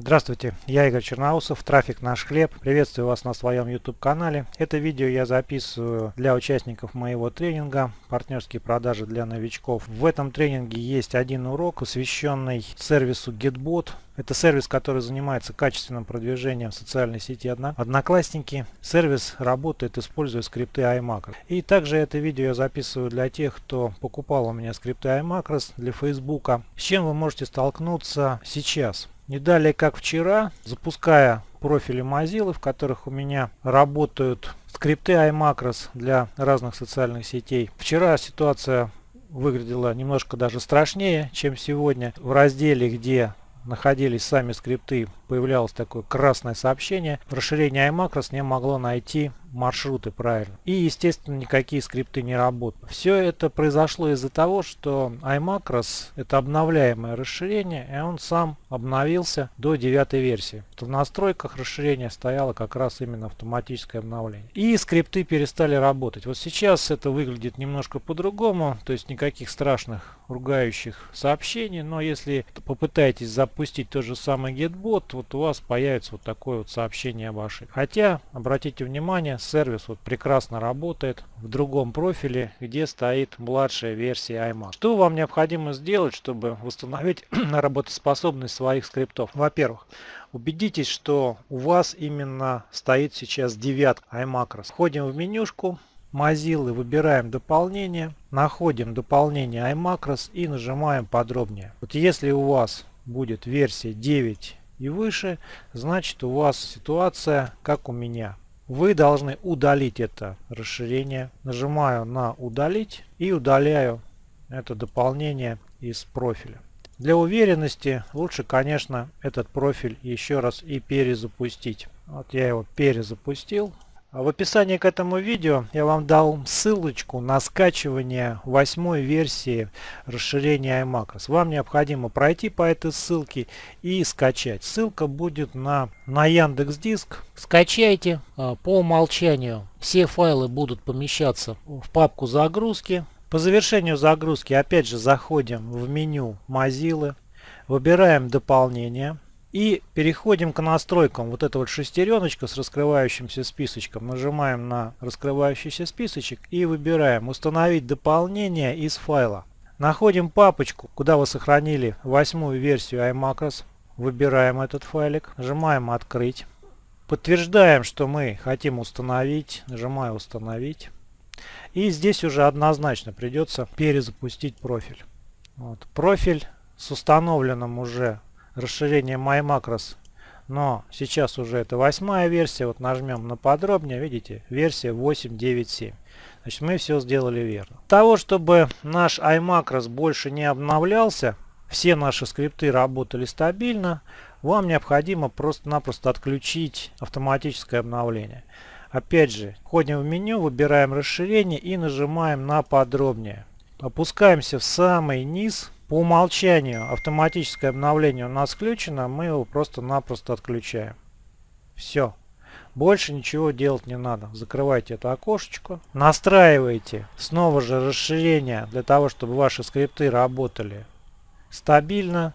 Здравствуйте, я Игорь Черноусов, трафик наш хлеб. Приветствую вас на своем YouTube канале. Это видео я записываю для участников моего тренинга «Партнерские продажи для новичков». В этом тренинге есть один урок, посвященный сервису GetBot. Это сервис, который занимается качественным продвижением в социальной сети Одноклассники. Сервис работает, используя скрипты iMacros. И также это видео я записываю для тех, кто покупал у меня скрипты iMacros для Facebook. С чем вы можете столкнуться сейчас? Не далее, как вчера, запуская профили Mozilla, в которых у меня работают скрипты iMacros для разных социальных сетей. Вчера ситуация выглядела немножко даже страшнее, чем сегодня. В разделе, где находились сами скрипты, появлялось такое красное сообщение. Расширение iMacros не могло найти маршруты правильно. И, естественно, никакие скрипты не работают. Все это произошло из-за того, что iMacros это обновляемое расширение, и он сам обновился до девятой версии. В настройках расширения стояло как раз именно автоматическое обновление. И скрипты перестали работать. Вот сейчас это выглядит немножко по-другому, то есть никаких страшных ругающих сообщений, но если попытаетесь запустить тот же самый GetBot, вот у вас появится вот такое вот сообщение об ошибке. Хотя, обратите внимание, сервис вот прекрасно работает в другом профиле, где стоит младшая версия iMac. Что вам необходимо сделать, чтобы восстановить работоспособность своих скриптов? Во-первых, убедитесь, что у вас именно стоит сейчас девятка iMacros. Входим в менюшку, Mozilla, выбираем дополнение, находим дополнение iMacros и нажимаем подробнее. Вот если у вас будет версия 9 и выше, значит у вас ситуация как у меня. Вы должны удалить это расширение. Нажимаю на удалить и удаляю это дополнение из профиля. Для уверенности лучше, конечно, этот профиль еще раз и перезапустить. Вот я его перезапустил. А в описании к этому видео я вам дал ссылочку на скачивание восьмой версии расширения iMacros. Вам необходимо пройти по этой ссылке и скачать. Ссылка будет на, на Яндекс Диск. Скачайте а, по умолчанию. Все файлы будут помещаться в папку загрузки. По завершению загрузки опять же заходим в меню Mozilla. Выбираем дополнение. И переходим к настройкам. Вот эта вот шестереночка с раскрывающимся списочком. Нажимаем на раскрывающийся списочек и выбираем «Установить дополнение из файла». Находим папочку, куда вы сохранили восьмую версию iMacros. Выбираем этот файлик, нажимаем «Открыть». Подтверждаем, что мы хотим установить. Нажимаю «Установить». И здесь уже однозначно придется перезапустить профиль. Вот. Профиль с установленным уже расширение MyMacros. Но сейчас уже это восьмая версия. Вот нажмем на подробнее. Видите, версия 8.9.7. Значит, мы все сделали верно. Для того, чтобы наш iMacros больше не обновлялся, все наши скрипты работали стабильно, вам необходимо просто-напросто отключить автоматическое обновление. Опять же, входим в меню, выбираем расширение и нажимаем на подробнее. Опускаемся в самый низ по умолчанию автоматическое обновление у нас включено, мы его просто-напросто отключаем. Все. Больше ничего делать не надо. Закрывайте это окошечко. Настраивайте снова же расширение для того, чтобы ваши скрипты работали стабильно.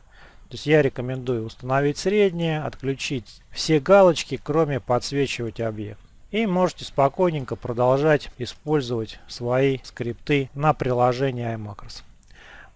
То есть я рекомендую установить среднее, отключить все галочки, кроме подсвечивать объект. И можете спокойненько продолжать использовать свои скрипты на приложении iMacros.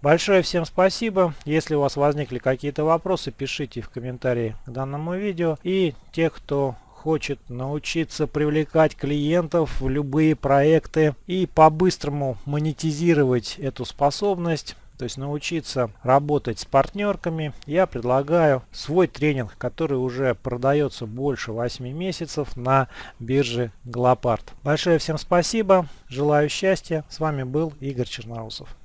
Большое всем спасибо. Если у вас возникли какие-то вопросы, пишите в комментарии к данному видео. И те, кто хочет научиться привлекать клиентов в любые проекты и по-быстрому монетизировать эту способность, то есть научиться работать с партнерками, я предлагаю свой тренинг, который уже продается больше 8 месяцев на бирже Глопард. Большое всем спасибо, желаю счастья. С вами был Игорь Черноусов.